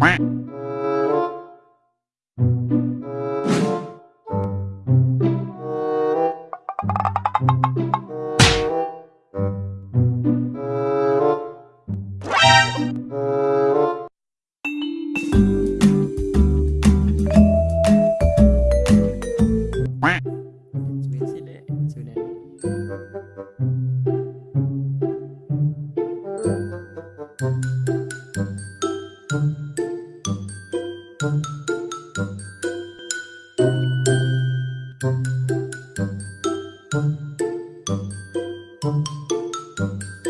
Quack. Here